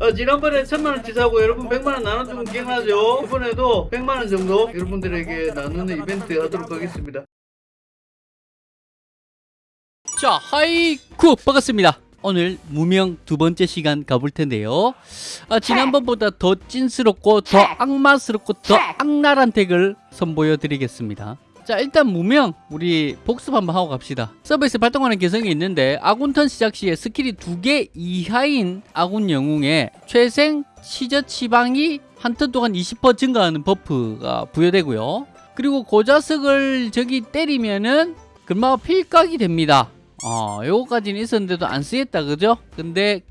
어, 지난번에 천만원 치 사고 여러분 백만원 나눠주면 기억나죠? 이번에도 백만원 정도 여러분들에게 나누는 이벤트 하도록 하겠습니다. 자, 하이쿠 반갑습니다. 오늘 무명 두 번째 시간 가볼 텐데요. 아, 지난번보다 더 찐스럽고 더 악마스럽고 더 악랄한 deck을 선보여 드리겠습니다. 자 일단 무명 우리 복습 한번 하고 갑시다. 서버에서 발동하는 개성이 있는데 아군턴 시작 시에 스킬이 두 개 이하인 아군 영웅에 최생 시저 치방이 한 턴 동안 20% 증가하는 buff가 부여되고요. 그리고 고자석을 저기 때리면은 금방 필각이 됩니다. 어, 요거까지는 있었는데도 안 쓰겠다 그죠? 근데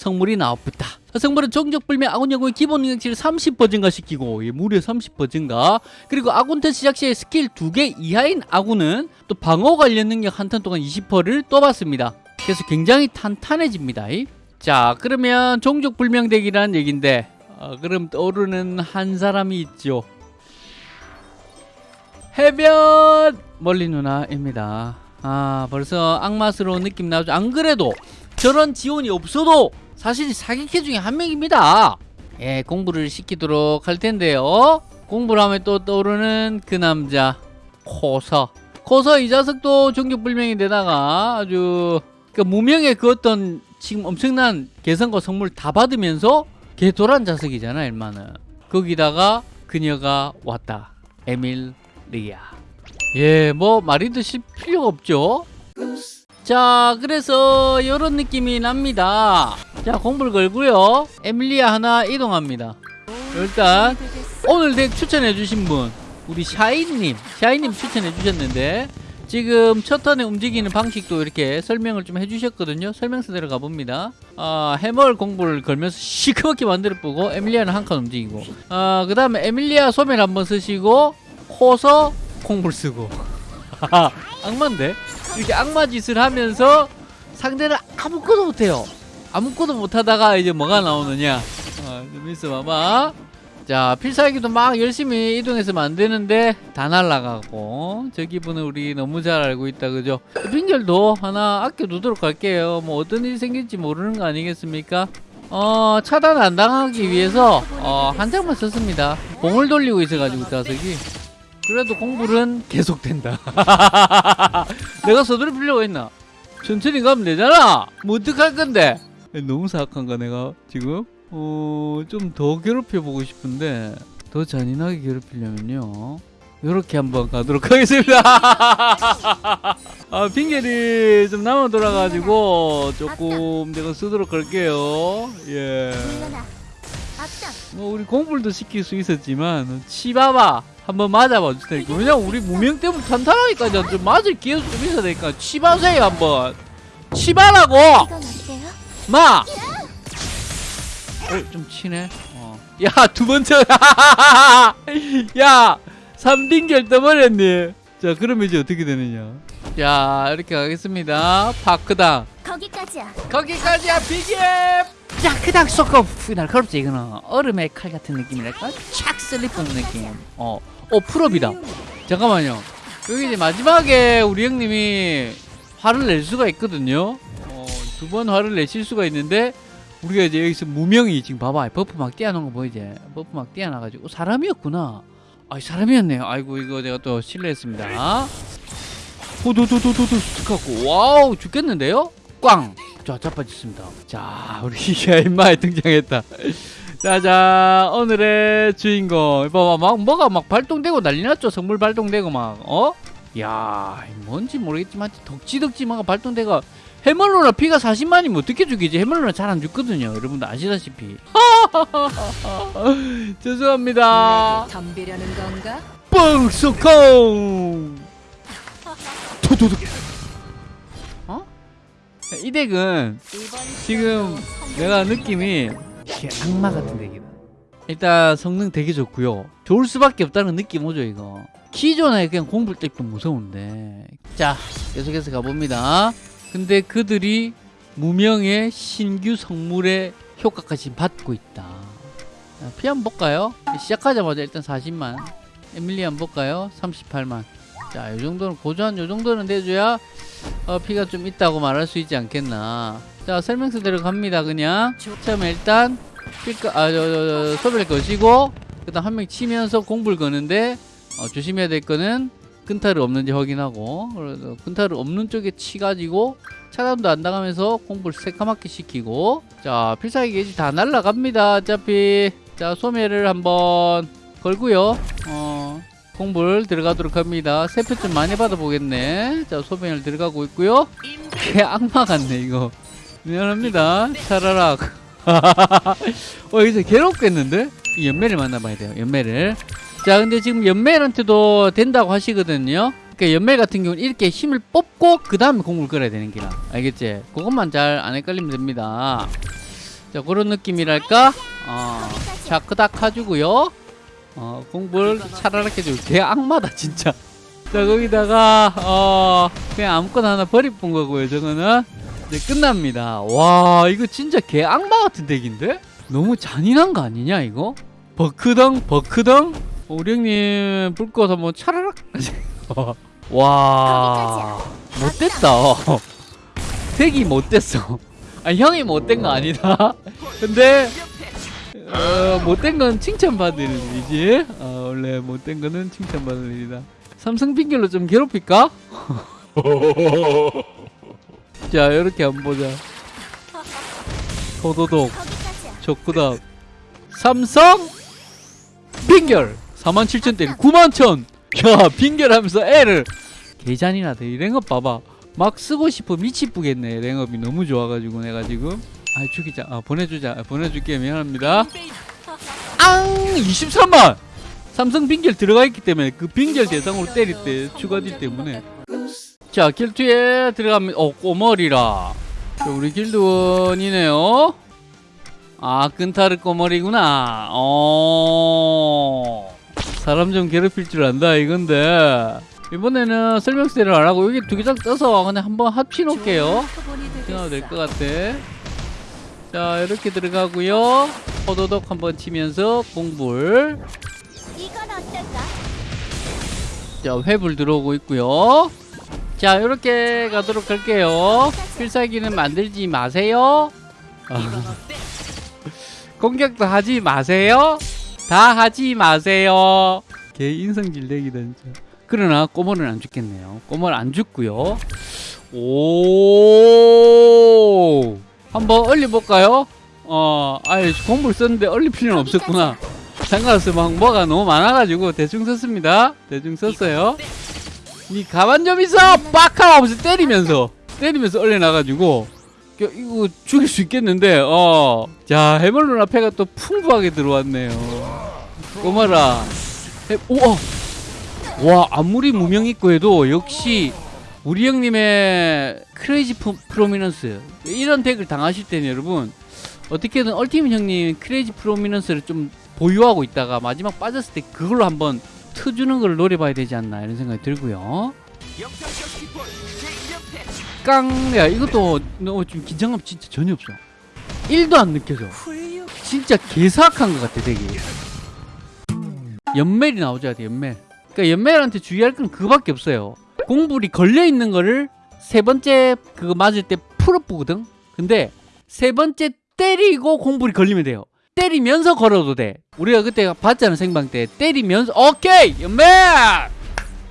성물이 나왔다. 성물은 종족불명 아군 영웅의 기본 능력치를 30% 증가시키고 예, 무려 30% 증가. 그리고 아군 턴 시작 시에 스킬 2개 이하인 아군은 또 방어 관련 능력 한 턴 동안 20%를 또 받습니다. 그래서 굉장히 탄탄해집니다. 자 그러면 종족불명덱이라는 얘긴데 어, 그럼 떠오르는 한 사람이 있죠. 해변 멀리 누나입니다. 아 벌써 악마스러운 느낌 나죠. 안 그래도 저런 지원이 없어도 사실 사기캐 중에 한 명입니다. 예 공부를 시키도록 할 텐데요. 공부를 하면 또 떠오르는 그 남자 코서. 코서 이 자석도 종족불명인데다가 아주 그 무명의 그 어떤 지금 엄청난 개성과 선물 다 받으면서 개도란 자석이잖아 일만은. 거기다가 그녀가 왔다. 에밀 리아. 예 뭐 말이도 실 필요가 없죠? 자 그래서 이런 느낌이 납니다 자 공불 걸고요. 에밀리아 하나 이동합니다. 일단 오늘 덱 추천해 주신 분 우리 샤이님. 샤이님 추천해 주셨는데 지금 첫 턴에 움직이는 방식도 이렇게 설명을 좀 해주셨거든요. 설명서대로 가봅니다. 아, 해멀 공부를 걸면서 시커멓게 만들어 보고 에밀리아는 한 칸 움직이고. 아, 그 다음에 에밀리아 소멸 한번 쓰시고 코서 공불 쓰고. 악마인데? 이렇게 악마 짓을 하면서 상대를 아무것도 못해요 아무것도 못하다가 이제 뭐가 나오느냐? 어, 좀 있어봐봐. 자 필살기도 막 열심히 이동해서 만드는데 다 날라가고 저 기분을 우리 너무 잘 알고 있다 그죠? 빙결도 하나 아껴두도록 할게요. 뭐 어떤 일이 생길지 모르는 거 아니겠습니까? 어 차단 안 당하기 위해서 어, 한 장만 썼습니다. 공을 돌리고 있어가지고 자석이. 그래도 공불은 계속된다. 내가 서두를 필요가 있나? 천천히 가면 되잖아! 뭐 어떡할 건데 너무 사악한가 내가 지금? 어, 좀 더 괴롭혀 보고 싶은데 더 잔인하게 괴롭히려면요. 요렇게 한번 가도록 하겠습니다. 아 핑계리 좀 남아 돌아가지고 조금 내가 쓰도록 할게요. 예. 뭐 우리 공불도 시킬 수 있었지만 치바바 한번 맞아봐 주니까 왜냐면 우리 무명 때문에 탄탄하니까 좀 맞을 기회도 좀 있어야 되니까 치바세요 한번. 치바라고 마! 어, 좀 치네. 어. 야, 두 번째. 야, 3빙결 떠버렸네. 자, 그러면 이제 어떻게 되느냐. 자, 이렇게 가겠습니다. 파크당. 거기까지야. 거기까지야, 비깁! 야, 그당 쏘고, 날카롭지, 이거는. 얼음의 칼 같은 느낌이랄까? 착 슬리프는 느낌. 어, 어, 풀업이다. 잠깐만요. 여기 이제 마지막에 우리 형님이 화를 낼 수가 있거든요. 어, 두번 화를 내실 수가 있는데, 우리가 이제 여기서 무명이 지금 봐봐. 버프 막 띄어놓은 거 보이지? 버프 막 띄어놔가지고 사람이었구나. 아 사람이었네요. 아이고 이거 내가 또 실례했습니다. 호도도도도도 스카고. 와우 죽겠는데요? 꽝 자 자빠졌습니다. 자 우리 샤인마에 등장했다. 자자 오늘의 주인공. 봐봐 막 뭐가 막 발동되고 난리 났죠? 성물 발동되고 막 어? 야 뭔지 모르겠지만 덕지덕지 막 발동되고 해멀로나 피가 40만이면 어떻게 죽이지? 해멀로나 잘안 죽거든요. 여러분들 아시다시피. 죄송합니다. 덤비려는 건가? 뻥소콩! 도도도. 어? 이 덱은 지금 내가 느낌이 악마 같은 덱이다. 일단 성능 되게 좋고요. 좋을 수밖에 없다는 느낌 오죠 이거. 기존에 그냥 공불 덱도 무서운데. 자 계속해서 가봅니다. 근데 그들이 무명의 신규 성물의 효과까지 받고 있다. 피 한번 볼까요? 시작하자마자 일단 40만. 에밀리 한번 볼까요? 38만. 자, 이 정도는 고조한 이 정도는 내줘야 어, 피가 좀 있다고 말할 수 있지 않겠나. 자 설명서대로 갑니다 그냥 처음에 일단 필까 아저 소비를 거시고 그 다음 한 명 치면서 공불 거는데 어, 조심해야 될 거는 끈타를 없는지 확인하고 그래서 끈타를 없는 쪽에 치가지고 차단도 안 당하면서 공불 새까맣게 시키고 자 필살기 게이지 다 날라갑니다. 어차피. 자 소매를 한번 걸고요. 어 공불 들어가도록 합니다. 세표 좀 많이 받아보겠네. 자 소매를 들어가고 있고요. 개 악마 같네 이거. 미안합니다. 차라락 어 이제 괴롭겠는데? 이 연매를 만나봐야 돼요 연매를 자 근데 지금 연멜한테도 된다고 하시거든요. 그러니까 연멜 같은 경우는 이렇게 힘을 뽑고 그 다음에 공을 끌어야 되는 기라 알겠지? 그것만 잘 안 헷갈리면 됩니다. 자 그런 느낌이랄까? 어, 자 크닥 해주고요. 어, 공불 차라락 해주고 개 악마다 진짜. 자 거기다가 어 그냥 아무거나 하나 버리뿐 거고요 저거는. 이제 끝납니다. 와 이거 진짜 개 악마 같은 덱인데? 너무 잔인한 거 아니냐 이거? 버크덩 버크덩 어, 우리 형님 불꽃 한번 차라락? 와. 못됐다. 덱이 못됐어. 아 형이 못된 거 아니다. 근데 어, 못된 건 칭찬받을 일이지. 어, 원래 못된 거는 칭찬받을 일이다. 삼성 핑계로 좀 괴롭힐까? 자 이렇게 한번 보자. 도도독. 적구다 삼성 빙결 47,000 때리 91,000야 빙결하면서 L을 개잔이나다 이 랭업 봐봐. 막 쓰고 싶어 미치쁘겠네. 랭업이 너무 좋아가지고 내가 지금. 아 죽이자. 아 보내주자. 아, 보내줄게. 미안합니다. 앙! 23만 삼성 빙결 들어가 있기 때문에 그 빙결 대상으로 때릴 때 추가딜 때문에. 자 길드에 들어가면 어 꼬머리라. 자, 우리 길드원이네요. 아 끈타르 꼬머리구나. 어 사람 좀 괴롭힐 줄 안다 이건데. 이번에는 설명서를 안 하고 여기 두 개 장 떠서 그냥 한번 합치 놓을게요. 생각도 될것 같아. 자 이렇게 들어가고요. 호도독 한번 치면서 공불? 자 회불 들어오고 있고요. 자 이렇게 가도록 할게요. 필살기는 만들지 마세요. 아. 공격도 하지 마세요 다 하지 마세요. 개 인성질 진짜. 그러나 꼬멀은 안 죽겠네요. 꼬멀 안 죽고요. 오. 한번 얼려볼까요? 어 아예 공불 썼는데 얼릴 필요는 없었구나. 상관없어 막 뭐가 너무 많아가지고 대충 썼습니다. 대충 썼어요. 니 가만 좀 있어! 빡 하고 하면서 때리면서. 때리면서 얼려나가지고 야, 이거 죽일 수 있겠는데 어자 해멀 누나 패가 또 풍부하게 들어왔네요. 꼬마라. 해, 우와 와 아무리 무명 있고 해도 역시 우리 형님의 크레이지 프, 프로미넌스 이런 덱을 당하실 때는 여러분 어떻게든 얼티밋 형님 크레이지 프로미넌스를 좀 보유하고 있다가 마지막 빠졌을 때 그걸로 한번 트주는 걸 노려봐야 되지 않나 이런 생각이 들고요 깡 야 이것도 너 지금 긴장감 진짜 전혀 없어. 1도 안 느껴져. 진짜 개사악한 것 같아 되게. 연멜이 돼 연멜. 그러니까 연멜한테 주의할 건 그거밖에 없어요. 공불이 걸려있는 거를 세 번째 그거 맞을 때 풀어보거든? 근데 세 번째 때리고 공불이 걸리면 돼요. 때리면서 걸어도 돼. 우리가 그때 봤잖아 생방 때. 때리면서 오케이! 연멜!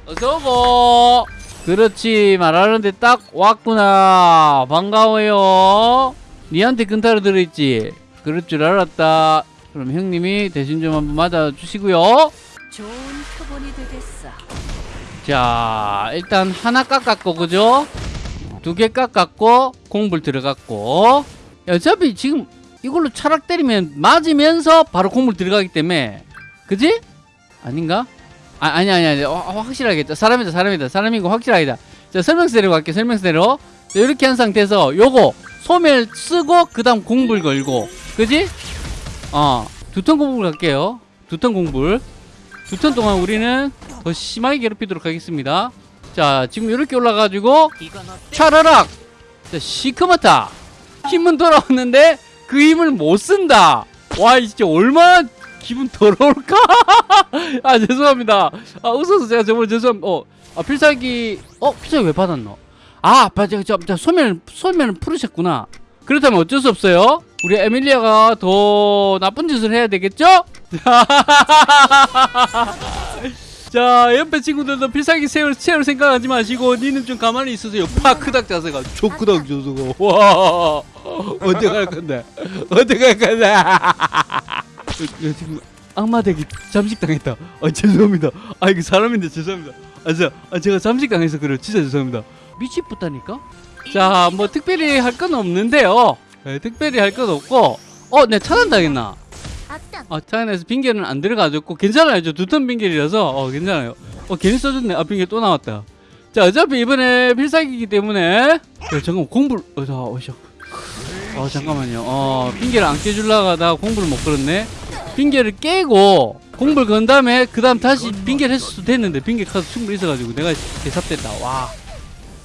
어서오고 그렇지 말하는데 딱 왔구나 반가워요 니한테 근타로 들어있지 그럴 줄 알았다 그럼 형님이 대신 좀 한번 맞아주시고요 좋은 표본이 되겠어. 자 일단 하나 깎았고 그죠? 두 개 깎았고 공불 들어갔고 야, 어차피 지금 이걸로 차락 때리면 맞으면서 바로 공불 들어가기 때문에 그지? 아닌가? 아, 아니 아니 아니. 어, 확실하겠다 사람이다 사람이다. 사람이고 확실하다. 자 설명서대로 갈게 설명서대로. 자, 이렇게 한 상태에서 요거 소멸 쓰고 그 다음 공불 걸고. 그지? 어 두 턴 공불 갈게요. 두턴 공불. 두턴 동안 우리는 더 심하게 괴롭히도록 하겠습니다. 자 지금 이렇게 올라가지고 차라락! 자 시커멓다. 힘은 돌아왔는데 그 힘을 못 쓴다. 와이 진짜 얼마나 기분 더러울까 아 죄송합니다 아 웃어서 제가 정말 죄송합니다 어, 아 필살기 어 필살기 왜 받았노 아 맞아 저, 저 소멸 소멸을 풀으셨구나 그렇다면 어쩔 수 없어요. 우리 에밀리아가 더 나쁜 짓을 해야 되겠죠? 자 옆에 친구들도 필살기 세울 채울 생각하지 마시고 니는 좀 가만히 있으세요. 파크닥 자세가 초크닥 자세가 와 어떻게 할 건데? 어떻게 할 건데? 야, 지금 악마 덱이 잠식 당했다. 아 죄송합니다. 아 이게 사람인데 죄송합니다. 아 제가 아, 제가 잠식 당해서 그래요. 진짜 죄송합니다. 미치겠다니까. 자 뭐 특별히 할 건 없는데요. 네, 특별히 할 건 없고 어내 차단 당했나? 악당. 아 차단해서 빙결은 안 들어가졌고 괜찮아요. 저 두턴 빙결이라서 어 괜찮아요. 어 괜히 써줬네. 아 빙결 또 나왔다. 자 어차피 이번에 필살기이기 때문에 야, 잠깐 공불 어자 어셔. 어 잠깐만요. 어 빙결 안 깨줄라가 나 공불을 못 걸었네. 빙결을 깨고 공불 건 다음에 그 다음 다시 빙결 했을 수도 됐는데 빙결 카드 충분히 있어가지고 내가 대삽됐다. 와.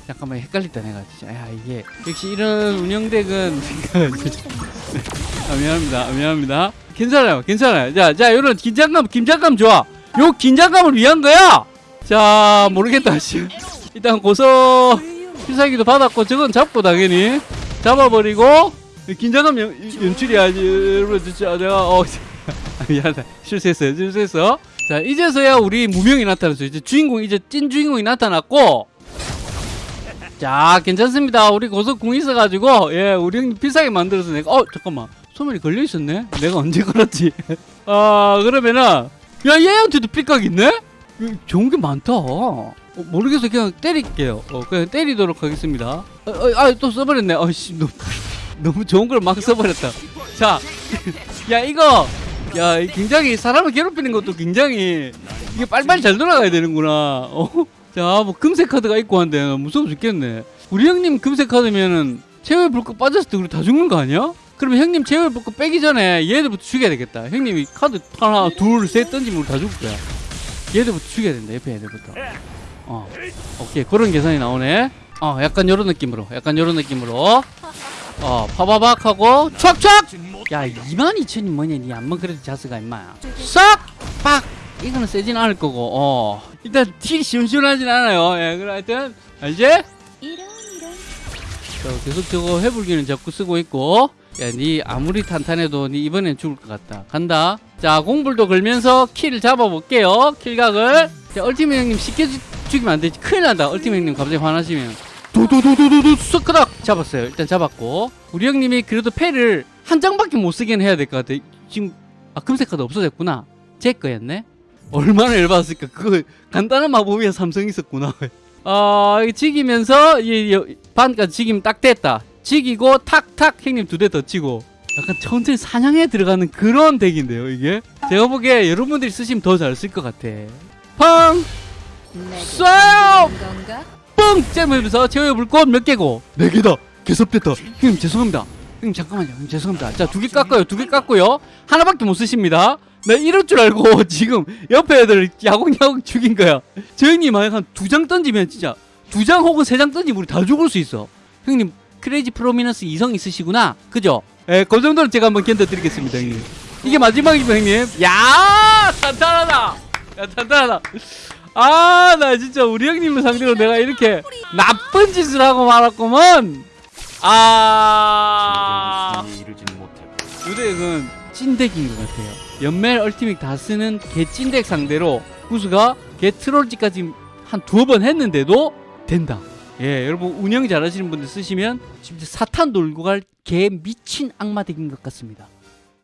잠깐만 헷갈렸다 내가 진짜. 야 이게 역시 이런 운영덱은 아, 미안합니다. 아, 미안합니다. 괜찮아요 괜찮아요. 자자 요런 긴장감 긴장감 좋아. 요 긴장감을 위한 거야! 자 모르겠다 씨. 일단 고서 필살기도 받았고 저건 잡고 당연히 잡아버리고 긴장감 연, 연출이야 여러분 진짜 내가 어 아, 미안하다 실수했어요 실수했어. 자 이제서야 우리 무명이 나타났어요 이제 주인공 이제 찐 주인공이 나타났고. 자 괜찮습니다. 우리 고속 궁 있어가지고 예 우리 형님 필살기 만들어서 내가 어 잠깐만. 소멸이 걸려있었네? 내가 언제 걸었지? 아 그러면은 야 얘한테도 삐깍 있네? 이거 좋은 게 많다. 어, 모르겠어. 그냥 때릴게요. 어, 그냥 때리도록 하겠습니다. 어, 어, 아또 써버렸네. 어씨 너무, 너무 좋은 걸 막 써버렸다. 자 야 이거 야이 굉장히 사람을 괴롭히는 것도 굉장히 이게 빨리빨리 잘 돌아가야 되는구나 어? 자, 뭐 금색 카드가 있고 한데 무서워 죽겠네. 우리 형님 금색 카드면은 최후의 불꽃 빠졌을 때 우리 다 죽는 거 아니야? 그러면 형님 최후의 불꽃 빼기 전에 얘들부터 죽여야 되겠다. 형님이 카드 하나, 둘, 셋 던지면 우리 다 죽을 거야. 얘들부터 죽여야 된다. 옆에 애들부터. 어, 오케이 그런 계산이 나오네. 어, 약간 요런 느낌으로, 약간 요런 느낌으로. 어, 파바박 하고 촥촥. 야, 22,000이 뭐냐? 니 안만 그래도 자스가 임마. 싹! 빡! 이거는 세진 않을 거고, 어. 일단 티 시원시원하진 않아요. 예, 그럼 하여튼, 알지? 자, 계속 저거 해불기는 자꾸 쓰고 있고. 야, 니 아무리 탄탄해도 니 이번엔 죽을 것 같다. 간다. 자, 공불도 걸면서 킬을 잡아볼게요. 킬각을. 자, 얼티메 형님 쉽게 죽- 죽이면 안 되지. 큰일 난다. 얼티메 형님 갑자기 화나시면. 도도도도도도 스크닥 잡았어요. 일단 잡았고. 우리 형님이 그래도 패를 한 장밖에 못 쓰긴 해야 될 것 같아. 지금, 아, 금색 카드 없어졌구나. 제 거였네? 얼마나 열받았을까. 그거 간단한 마법이야 삼성 있었구나. 아, 이거 지기면서 이, 이 반까지 지기면 딱 됐다. 지기고 탁탁 형님 두 대 더 치고 약간 천천히 사냥에 들어가는 그런 덱인데요, 이게. 제가 보기에 여러분들이 쓰시면 더 잘 쓸 것 같아. 팡! 쏴요! 째면서 최후의 불꽃 몇 개고? 네 개다. 개섭됐다. 형님 죄송합니다. 형님 잠깐만요. 형님 죄송합니다. 자, 두 개 깎아요. 두 개 깎고요. 하나밖에 못 쓰십니다. 나 이럴 줄 알고 지금 옆에 애들 야공야공 죽인 거야. 저 형님 한두 장 던지면 진짜 두 장 혹은 세 장 던지면 우리 다 죽을 수 있어. 형님 크레이지 프로미넌스 이성 있으시구나. 그죠? 예, 그 정도는 제가 한번 견뎌드리겠습니다, 형님. 이게 마지막이죠, 형님. 야, 탄탄하다. 야, 탄탄하다. 아, 나 진짜 우리 형님을 상대로 내가 이렇게 나쁜 짓을 하고 말았구먼. 아, 유대은 찐덱인 것 같아요. 연멜 얼티밋 다 쓰는 개 찐덱 상대로 구수가 개 트롤지까지 한 두어 번 했는데도 된다. 예, 여러분 운영 잘하시는 분들 쓰시면 진짜 사탄 돌고 갈 개 미친 악마 덱인 것 같습니다.